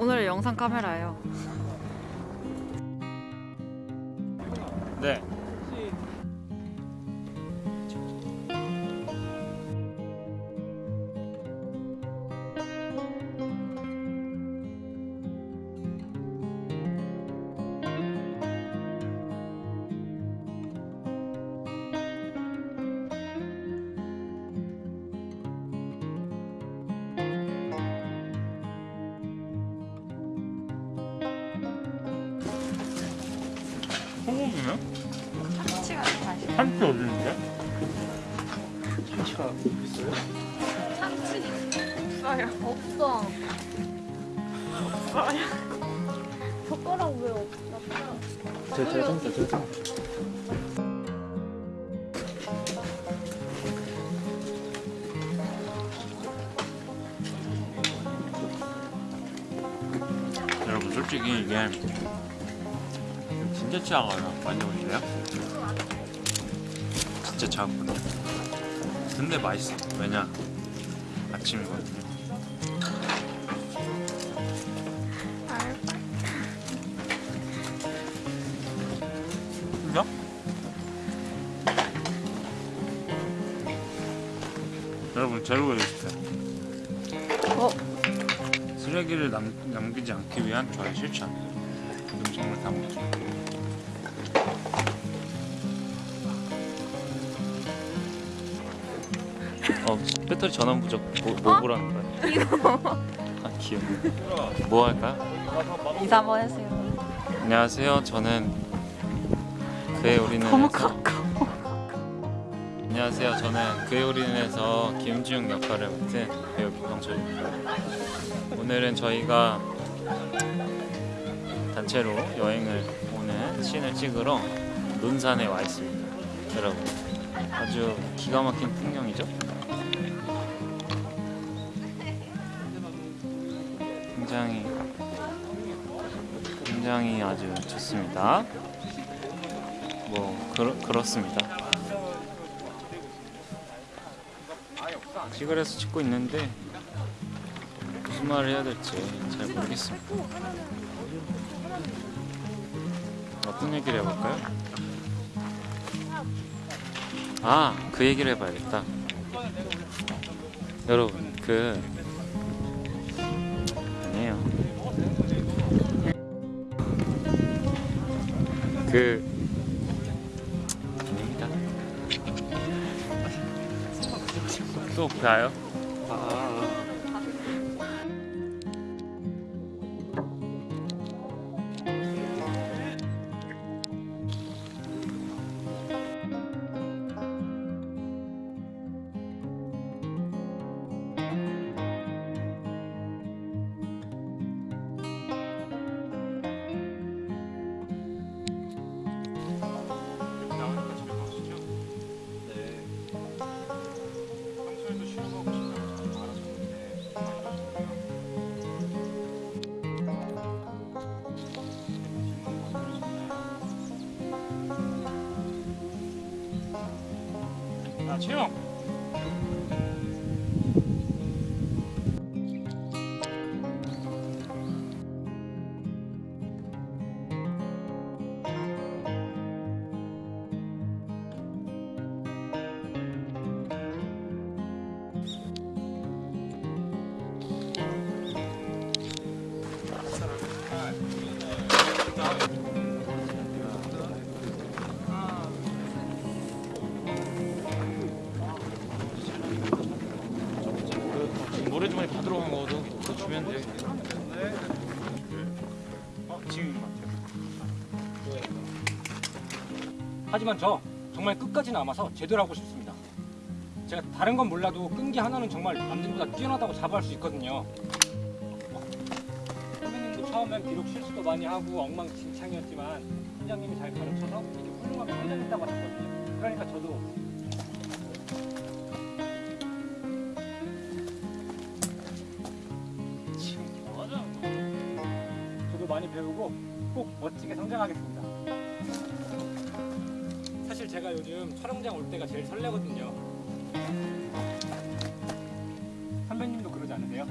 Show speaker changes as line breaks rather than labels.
오늘 영상 카메라예요.
네. 소고기는?
참치가 맛있어.
참치 어디 있는데?
참치가 있어요?
참치 없어요. 없어. 없어요. 젓가락 왜 없어?
제 제가 참치 제가 참치
여러분 솔직히 이게 진짜 차가워요. 많이 오실래요? 진짜 차갑거든요. 근데 맛있어. 왜냐? 아침이거든요. 여러분 재료가 있어요.
어?
쓰레기를 남, 남기지 않기 위한 저의 실천 음식물 다 먹기 어 배터리 전원 부족 뭐, 뭐 보라는 거야? 이거 아 귀엽네 뭐 할까요?
인사 한번 해주세요.
안녕하세요 저는 그의 우리는
너무 가까워.
안녕하세요 저는 그의 우리는에서 김지웅 역할을 맡은 배우 김성철입니다 오늘은 저희가 단체로 여행을 오는 씬을 찍으러 논산에 와 있습니다 여러분 아주 기가 막힌 풍경이죠 굉장히 굉장히 아주 좋습니다 뭐 그렇, 그렇습니다 시골에서 찍고 있는데 무슨 말을 해야 될지 잘 모르겠습니다. 어떤 얘기를 해볼까요? 아, 그 얘기를 해봐야겠다. 여러분, 그 아니에요. 그 아닙니다. 또 봐요?
아
말하셨는데 아 채영 그 모래주머니 받으러 간 거도 그거 주면 돼.
하지만 저 정말 끝까지 남아서 제대로 하고 싶습니다. 제가 다른 건 몰라도 끈기 하나는 정말 남들보다 뛰어나다고 자부할 수 있거든요. 선배님도 처음엔 비록 실수도 많이 하고 엉망진창이었지만 팀장님이 잘 가르쳐서 훌륭하게 성장했다고 하셨거든요. 그러니까 저도 많이 배우고 꼭 멋지게 성장하겠습니다. 사실 제가 요즘 촬영장 올 때가 제일 설레거든요. 선배님도 그러지 않으세요?